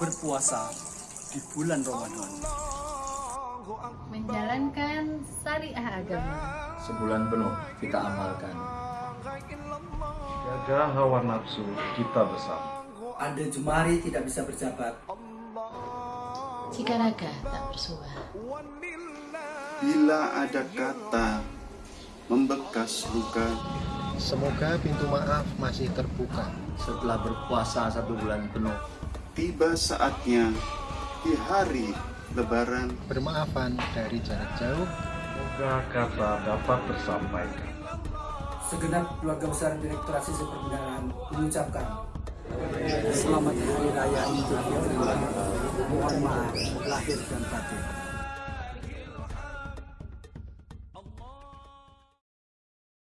berpuasa di bulan Ramadan. menjalankan syariah agama. Sebulan penuh kita amalkan. Jaga hawa nafsu kita bersama. Ada jemari tidak bisa berjabat. Jika raga tak bersuara, Bila ada kata membekas luka, Semoga pintu maaf masih terbuka. Setelah berpuasa satu bulan penuh, tiba saatnya di hari Lebaran Bermaafan dari jarak jauh. Semoga kata dapat tersampaikan. Segenap keluarga besar Direktur Asisi Perbendaharaan mengucapkan Selamat Hari Raya Idul Fitri. Mohon maaf lahir dan batin.